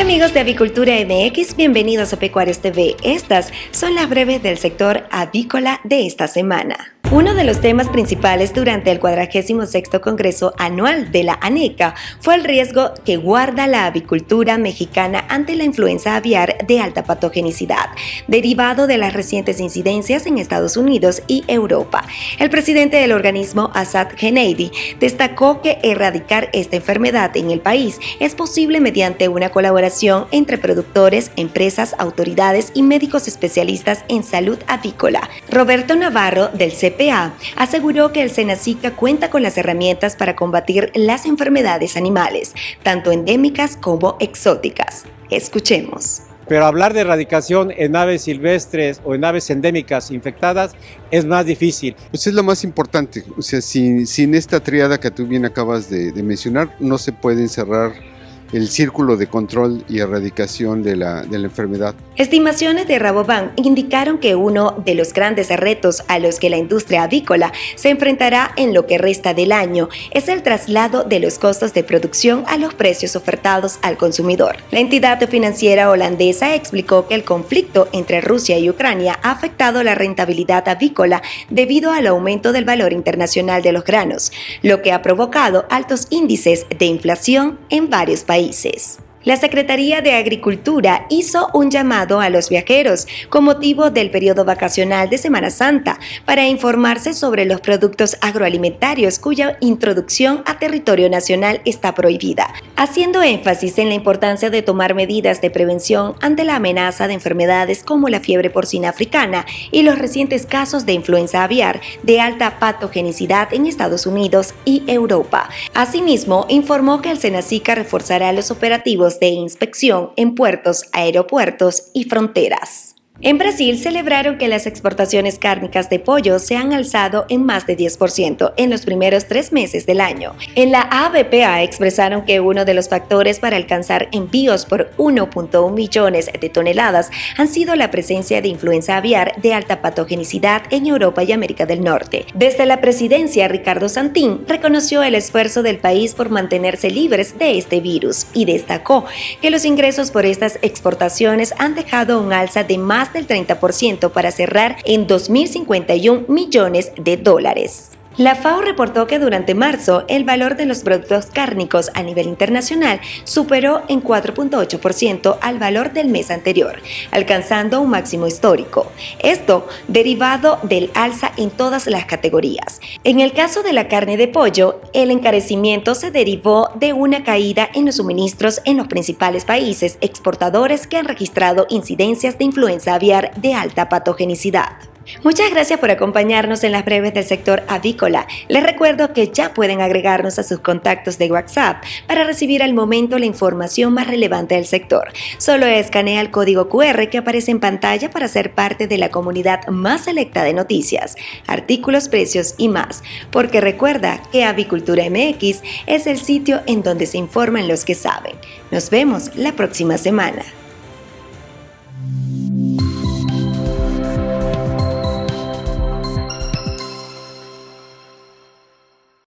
amigos de Avicultura MX, bienvenidos a Pecuarios TV. Estas son las breves del sector avícola de esta semana. Uno de los temas principales durante el 46 Congreso Anual de la ANECA fue el riesgo que guarda la avicultura mexicana ante la influenza aviar de alta patogenicidad, derivado de las recientes incidencias en Estados Unidos y Europa. El presidente del organismo, Asad Geneidi, destacó que erradicar esta enfermedad en el país es posible mediante una colaboración entre productores, empresas, autoridades y médicos especialistas en salud avícola. Roberto Navarro, del Aseguró que el Senacica cuenta con las herramientas para combatir las enfermedades animales, tanto endémicas como exóticas. Escuchemos. Pero hablar de erradicación en aves silvestres o en aves endémicas infectadas es más difícil. Pues es lo más importante. O sea, sin, sin esta triada que tú bien acabas de, de mencionar, no se puede encerrar el círculo de control y erradicación de la, de la enfermedad. Estimaciones de Rabobank indicaron que uno de los grandes retos a los que la industria avícola se enfrentará en lo que resta del año es el traslado de los costos de producción a los precios ofertados al consumidor. La entidad financiera holandesa explicó que el conflicto entre Rusia y Ucrania ha afectado la rentabilidad avícola debido al aumento del valor internacional de los granos, lo que ha provocado altos índices de inflación en varios países países la Secretaría de Agricultura hizo un llamado a los viajeros con motivo del periodo vacacional de Semana Santa para informarse sobre los productos agroalimentarios cuya introducción a territorio nacional está prohibida, haciendo énfasis en la importancia de tomar medidas de prevención ante la amenaza de enfermedades como la fiebre porcina africana y los recientes casos de influenza aviar de alta patogenicidad en Estados Unidos y Europa. Asimismo, informó que el Senacica reforzará los operativos de inspección en puertos, aeropuertos y fronteras. En Brasil celebraron que las exportaciones cárnicas de pollo se han alzado en más de 10% en los primeros tres meses del año. En la ABPA expresaron que uno de los factores para alcanzar envíos por 1.1 millones de toneladas han sido la presencia de influenza aviar de alta patogenicidad en Europa y América del Norte. Desde la presidencia, Ricardo Santín reconoció el esfuerzo del país por mantenerse libres de este virus y destacó que los ingresos por estas exportaciones han dejado un alza de más del 30% para cerrar en 2.051 millones de dólares. La FAO reportó que durante marzo el valor de los productos cárnicos a nivel internacional superó en 4.8% al valor del mes anterior, alcanzando un máximo histórico. Esto derivado del alza en todas las categorías. En el caso de la carne de pollo, el encarecimiento se derivó de una caída en los suministros en los principales países exportadores que han registrado incidencias de influenza aviar de alta patogenicidad. Muchas gracias por acompañarnos en las breves del sector avícola. Les recuerdo que ya pueden agregarnos a sus contactos de WhatsApp para recibir al momento la información más relevante del sector. Solo escanea el código QR que aparece en pantalla para ser parte de la comunidad más selecta de noticias, artículos, precios y más. Porque recuerda que Avicultura MX es el sitio en donde se informan los que saben. Nos vemos la próxima semana.